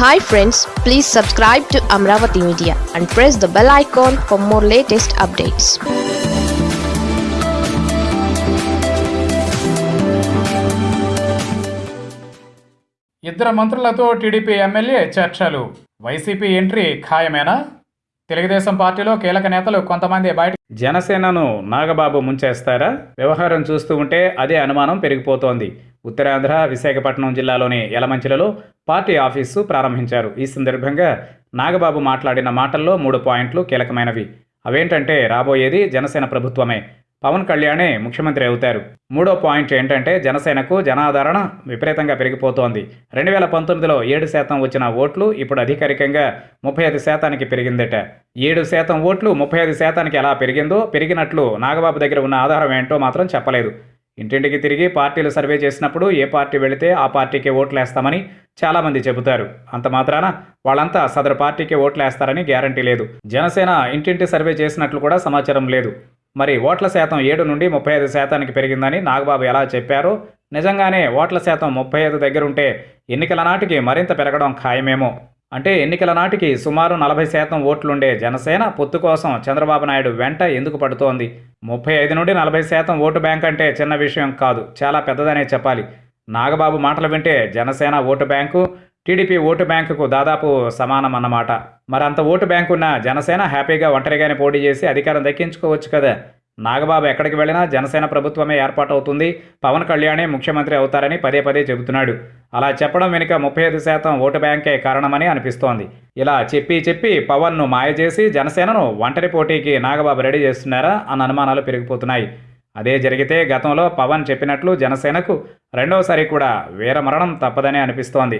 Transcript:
Hi friends please subscribe to Amaravati media and press the bell icon for more latest updates ఇద్దరు మంత్రులతో TDP MLA చర్చలు. YCP entry ఖాయమేనా? తెలుగుదేశం పార్టీలో కీలక నేతలు కొంతమంది బయట జనసేనను నాగబాబు ముంచేస్తారా? వ్యవహారం చూస్తూ ఉంటే అదే అనుమానం పెరిగిపోతోంది. ఉత్తరాంధ్ర విశాఖపట్నం జిల్లాలోని యలమంచిలలో పార్టీ ఆఫీసు ప్రారంభించారు. ఈ సందర్భంగా నాగబాబు మాట్లాడిన మాటల్లో మూడు పాయింట్లు కీలకమైనవి. అవేంటంటే రాబోయేది జనసేన ప్రభుత్వమే. పవన్ కళ్యాణే ముఖ్యమంత్రి అవుతారు. మూడో పాయింట్ ఏంటంటే జనసేనకు జనాదరణ విపరీతంగా పెరిగిపోతోంది. రెండు వేల పంతొమ్మిదిలో ఏడు శాతం వచ్చిన ఓట్లు ఇప్పుడు అధికారికంగా ముప్పై ఐదు శాతానికి పెరిగిందట. ఏడు శాతం ఓట్లు ముప్పై ఐదు శాతానికి ఎలా పెరిగిందో పెరిగినట్లు నాగబాబు దగ్గర ఉన్న ఆధారం ఏంటో మాత్రం చెప్పలేదు. ఇంటింటికి తిరిగి పార్టీలు సర్వే చేసినప్పుడు ఏ పార్టీ వెళితే ఆ పార్టీకి ఓట్లేస్తామని చాలామంది చెబుతారు. అంత మాత్రాన వాళ్ళంతా సదరు పార్టీకే ఓట్లేస్తారని గ్యారంటీ లేదు. జనసేన ఇంటింటి సర్వే చేసినట్లు కూడా సమాచారం లేదు. మరి ఓట్ల శాతం ఏడు నుండి ముప్పై ఐదు శాతానికి పెరిగిందని నాగబాబు ఎలా చెప్పారు? నిజంగానే ఓట్ల శాతం ముప్పై ఐదు దగ్గరుంటే ఎన్నికల నాటికి మరింత పెరగడం ఖాయమేమో. అంటే ఎన్నికల నాటికి సుమారు నలభై శాతం ఓట్లుండే జనసేన పొత్తు కోసం చంద్రబాబు నాయుడు వెంట ఎందుకు పడుతోంది? ముప్పై ఐదు నుండి నలభై శాతం ఓటు బ్యాంక్ అంటే చిన్న విషయం కాదు చాలా పెద్దదనే చెప్పాలి. నాగబాబు మాటలు వింటే Janasena vote bank TDP vote బ్యాంకుకు దాదాపు సమానం అన్నమాట మరంత ఓటు బ్యాంకు ఉన్న జనసేన హ్యాపీగా ఒంటరిగానే పోటీ చేసి అధికారం దక్కించుకోవచ్చు కదా. నాగబాబు ఎక్కడికి వెళ్ళినా జనసేన ప్రభుత్వమే ఏర్పాటవుతుంది. పవన్ కళ్యాణే ముఖ్యమంత్రి అవుతారని పదే పదే చెబుతున్నాడు. అలా చెప్పడం వెనుక ముప్పై ఐదు శాతం ఓటు బ్యాంకే కారణమని అనిపిస్తోంది. ఇలా చెప్పి చెప్పి పవన్ను మాయ చేసి జనసేనను ఒంటరి పోటీకి నాగబాబు రెడీ చేస్తున్నారా అన్న అనుమానాలు పెరిగిపోతున్నాయి. అదే జరిగితే గతంలో పవన్ చెప్పినట్లు జనసేనకు రెండవసారి కూడా వీరమరణం తప్పదని అనిపిస్తోంది.